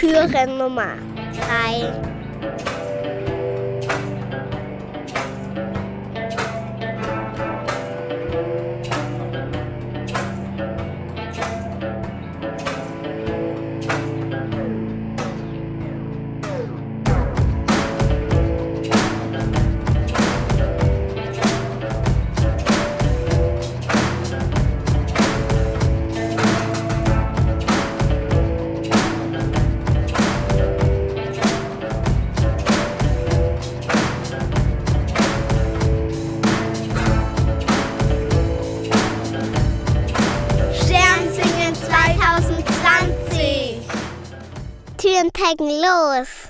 Türe Nummer 3. Türen taggen los.